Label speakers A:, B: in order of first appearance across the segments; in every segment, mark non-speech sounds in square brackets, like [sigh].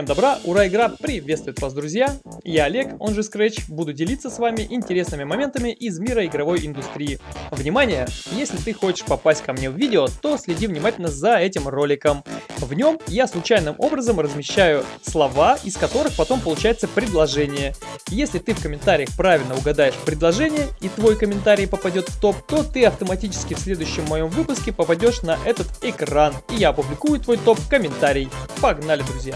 A: Всем добра, ура, игра приветствует вас, друзья! Я Олег, он же Scratch, буду делиться с вами интересными моментами из мира игровой индустрии. Внимание! Если ты хочешь попасть ко мне в видео, то следи внимательно за этим роликом. В нем я случайным образом размещаю слова, из которых потом получается предложение. Если ты в комментариях правильно угадаешь предложение и твой комментарий попадет в топ, то ты автоматически в следующем моем выпуске попадешь на этот экран, и я опубликую твой топ-комментарий. Погнали, друзья!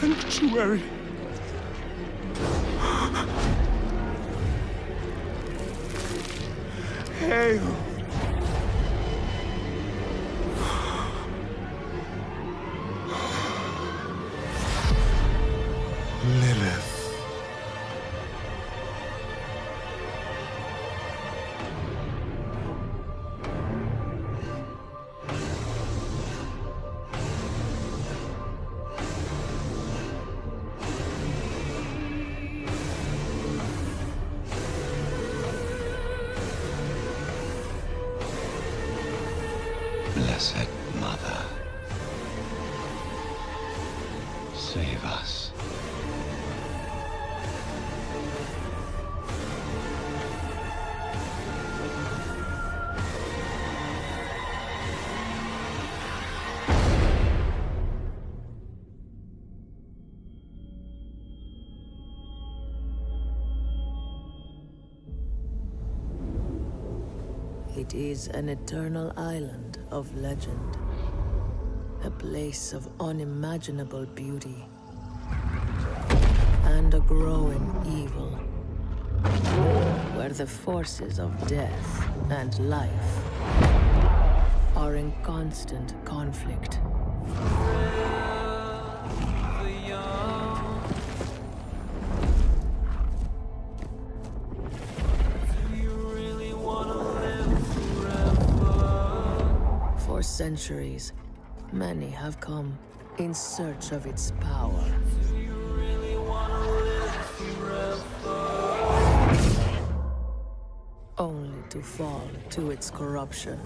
B: Sanctuary. Hail.
C: Blessed Mother, save us.
D: It is an eternal island of legend. A place of unimaginable beauty. And a growing evil. Where the forces of death and life are in constant conflict. Centuries, many have come in search of its power. Only to fall to its corruption.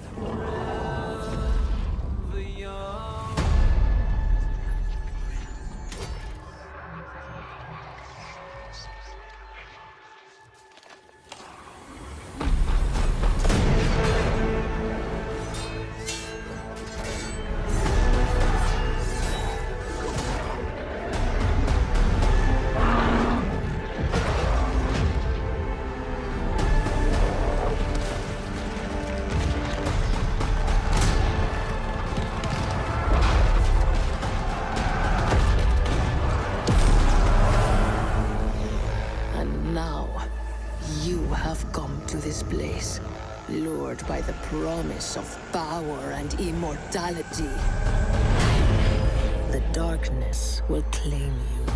D: Have come to this place, lured by the promise of power and immortality. The darkness will claim you.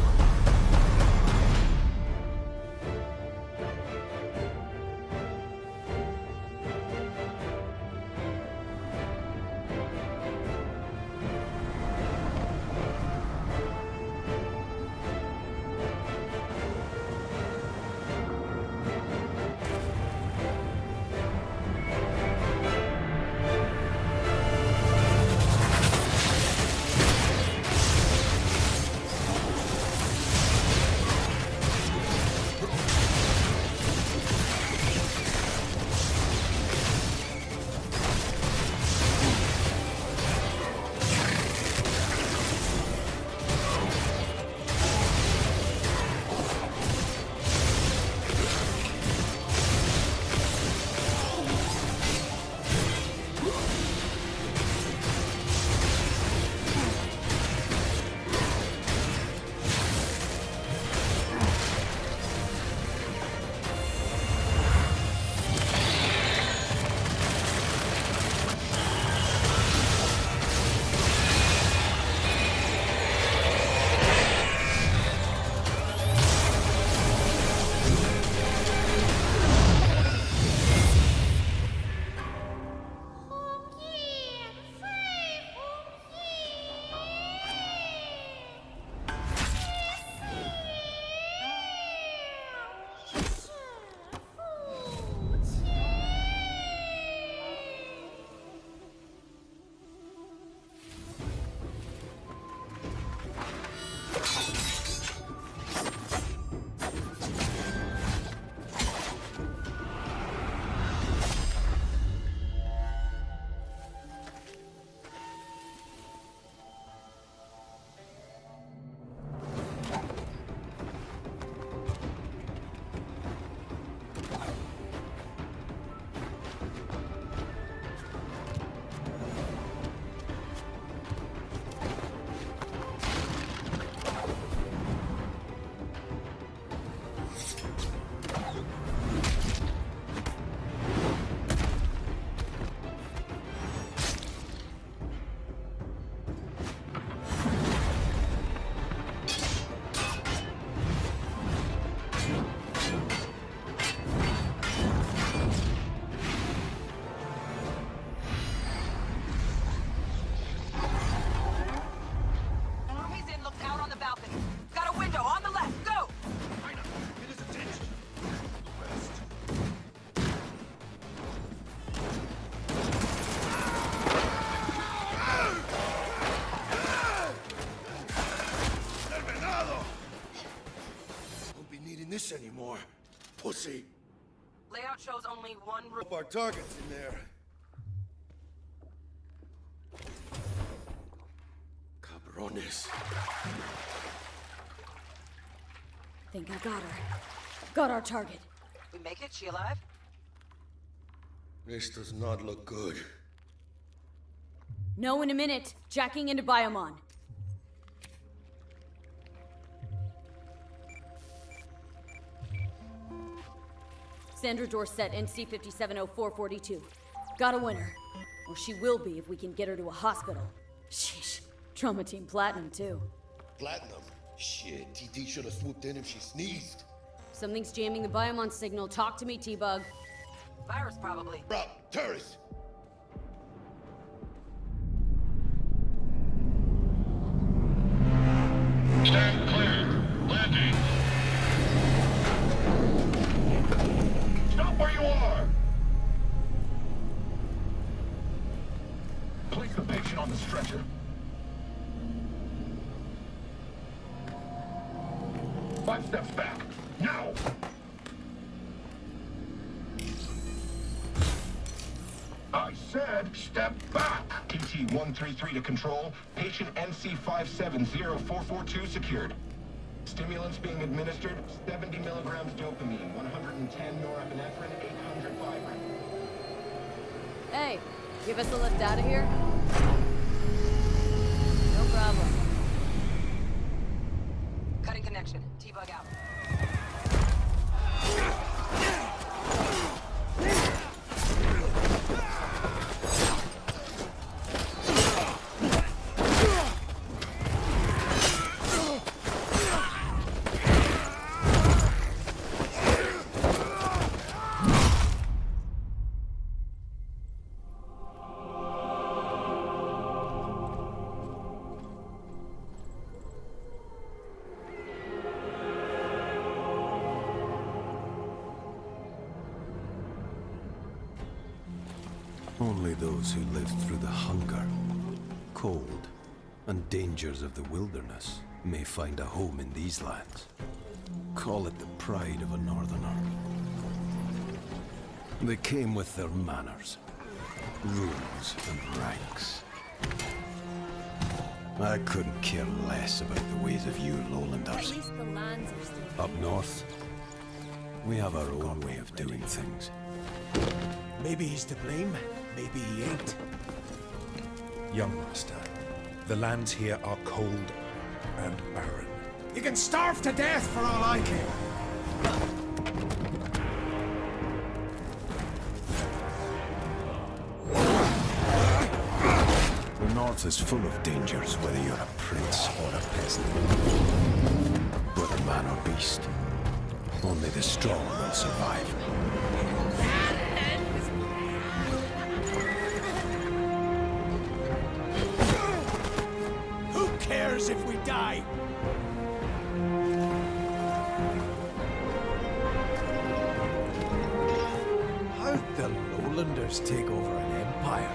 E: This anymore. Pussy.
F: Layout shows only one room.
E: Hope our target's in there. Cabrones.
G: Think I got her. Got our target.
F: We make it? She alive?
E: This does not look good.
G: No in a minute. Jacking into Biomon. Sandra Dorset, NC 570442. Got a winner. Or she will be if we can get her to a hospital. Sheesh. Trauma Team Platinum, too.
E: Platinum? Shit, TT should have swooped in if she sneezed.
G: Something's jamming the Biomon signal. Talk to me, T-Bug.
F: Virus, probably.
E: Rob, terrorists!
H: Five steps back. Now! I said step back. TT-133 to control. Patient NC-570442 secured. Stimulants being administered, 70 milligrams dopamine, 110 norepinephrine, 800 fibrin.
G: Hey, give us a lift out of here? No problem.
F: Connection. T-bug out.
I: Who lived through the hunger, cold, and dangers of the wilderness may find a home in these lands. Call it the pride of a northerner. They came with their manners, rules, and ranks. I couldn't care less about the ways of you lowlanders. Up north, we have our own way of doing things.
B: Maybe he's to blame, maybe he ain't.
J: Young master, the lands here are cold and barren.
B: You can starve to death for all I care.
I: The north is full of dangers, whether you're a prince or a peasant. Whether man or beast, only the strong will survive.
B: Die? How'd the Lowlanders take over an empire?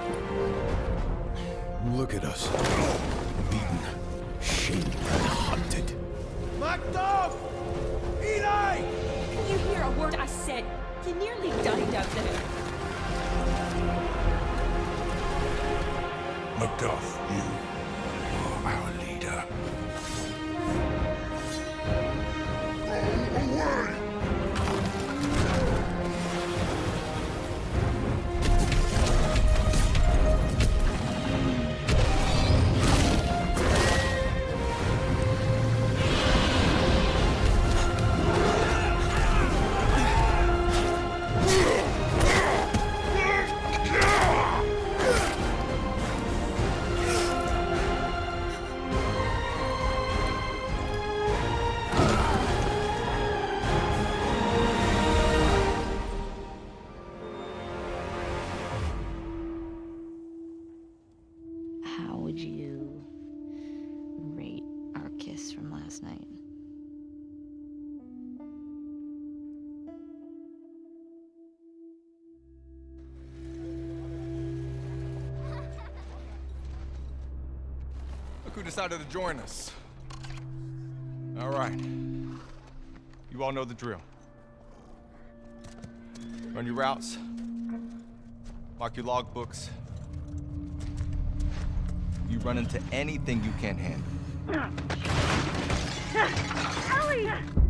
I: Look at us. Beaten, shamed, and hunted.
B: Macduff! Eli!
K: Can you hear a word I said? You nearly died out there.
J: Macduff, you are our
L: decided to join us. All right. You all know the drill. Run your routes. Mark your logbooks. You run into anything you can't handle. [coughs]
M: Ellie!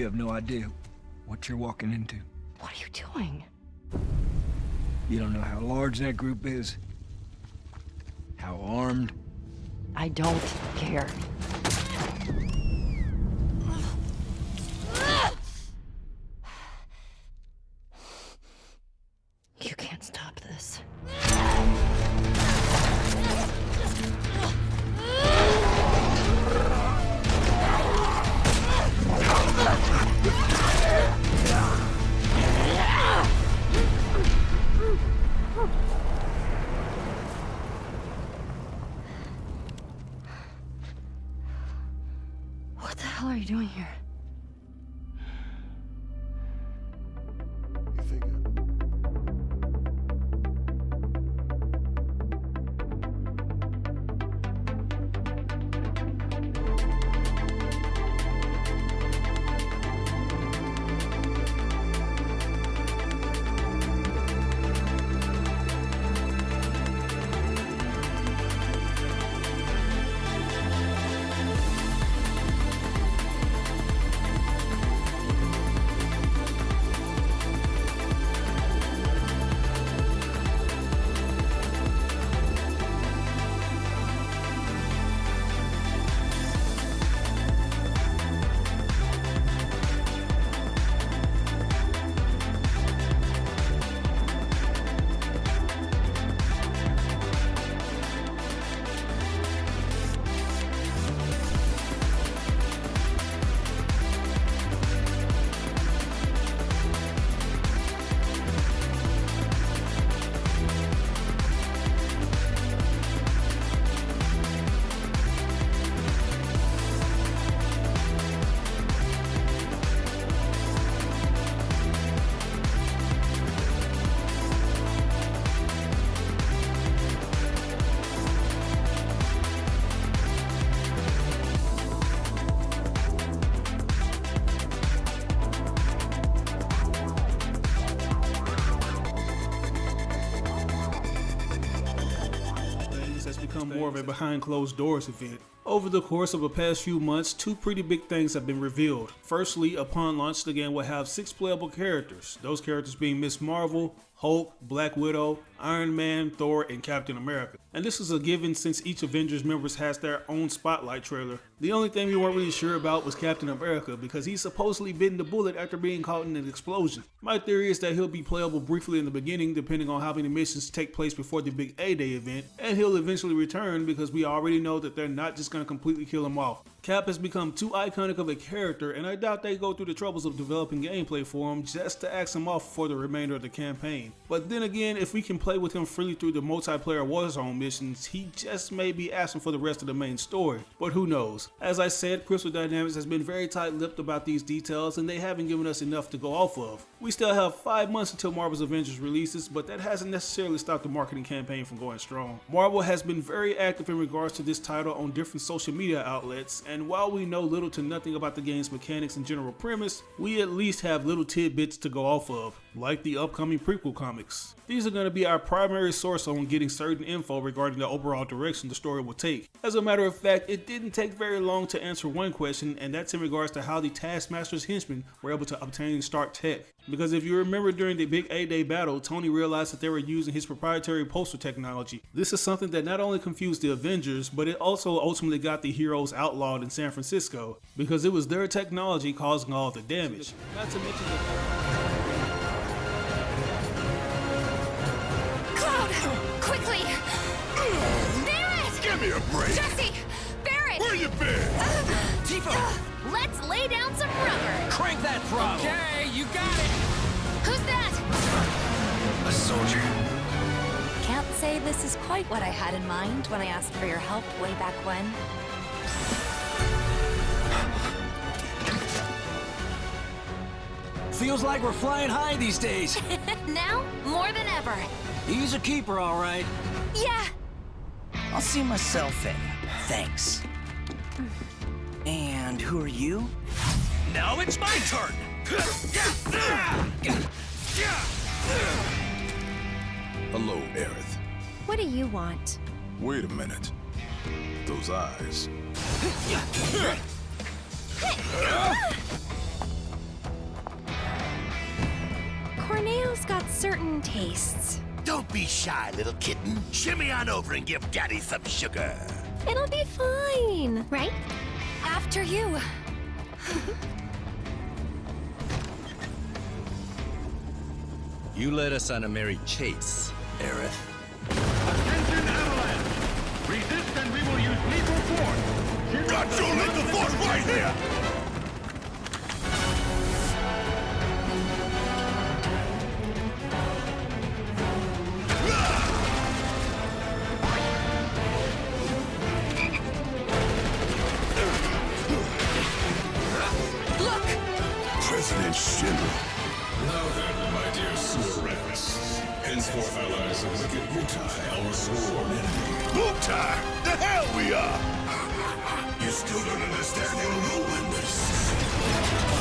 L: You
N: have
O: no idea what you're walking into.
N: What are you doing?
O: You don't know how large that group is, how armed.
N: I don't care. Hell are you doing here?
P: Of a behind closed doors event. Over the course of the past few months, two pretty big things have been revealed. Firstly, upon launch, the game will have six playable characters, those characters being Miss Marvel, Hulk, Black Widow, Iron Man, Thor, and Captain America. And this is a given since each Avengers members has their own spotlight trailer. The only thing we weren't really sure about was Captain America because he's supposedly bitten the bullet after being caught in an explosion. My theory is that he'll be playable briefly in the beginning depending on how many missions take place before the big A-Day event, and he'll eventually return because we already know that they're not just going to completely kill him off. Cap has become too iconic of a character and I doubt they go through the troubles of developing gameplay for him just to axe him off for the remainder of the campaign. But then again, if we can play with him freely through the multiplayer Warzone missions, he just may be asking for the rest of the main story. But who knows? As I said, Crystal Dynamics has been very tight-lipped about these details and they haven't given us enough to go off of. We still have 5 months until Marvel's Avengers releases, but that hasn't necessarily stopped the marketing campaign from going strong. Marvel has been very active in regards to this title on different social media outlets, and while we know little to nothing about the game's mechanics and general premise, we at least have little tidbits to go off of, like the upcoming prequel comics. These are going to be our primary source on getting certain info regarding the overall direction the story will take. As a matter of fact, it didn't take very long to answer one question, and that's in regards to how the Taskmaster's henchmen were able to obtain Stark Tech. Because if you remember during the big A-Day battle, Tony realized that they were using his proprietary pulsar technology. This is something that not only confused the Avengers, but it also ultimately got the heroes outlawed in San Francisco, because it was their technology causing all the damage. Not to mention
M: Cloud!
E: Break!
M: Jessie! Barret!
E: Where you been?
M: Uh, Tifa! Uh, let's lay down some rubber!
Q: Crank that throttle! Okay, you got it!
M: Who's that?
Q: A soldier.
R: Can't say this is quite what I had in mind when I asked for your help way back when. [gasps]
Q: Feels like we're flying high these days. [laughs]
M: now, more than ever.
Q: He's a keeper, all right.
M: Yeah.
Q: I'll see myself in. Thanks. And who are you? Now it's my turn!
I: Hello, Aerith.
R: What do you want?
I: Wait a minute. Those eyes.
R: Corneo's got certain tastes.
E: Don't be shy, little kitten. Shimmy on over and give Daddy some sugar.
R: It'll be fine, right?
M: After you.
C: You led us on a merry chase, Aerith.
H: Attention, Avalanche! Resist and we will use lethal force!
E: Got your lethal force right here!
S: Henceforth allies of wicked Mutai, our sworn enemy.
E: Mutai! The hell we are! [laughs]
S: You still don't understand your nobleness.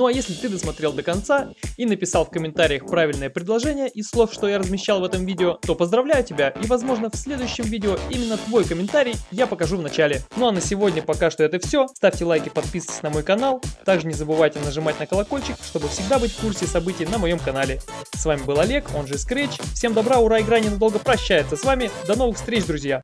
A: Ну а если ты досмотрел до конца и написал в комментариях правильное предложение из слов, что я размещал в этом видео, то поздравляю тебя и возможно в следующем видео именно твой комментарий я покажу в начале. Ну а на сегодня пока что это все. Ставьте лайки, подписывайтесь на мой канал. Также не забывайте нажимать на колокольчик, чтобы всегда быть в курсе событий на моем канале. С вами был Олег, он же Scratch. Всем добра, ура, игра ненадолго прощается с вами. До новых встреч, друзья!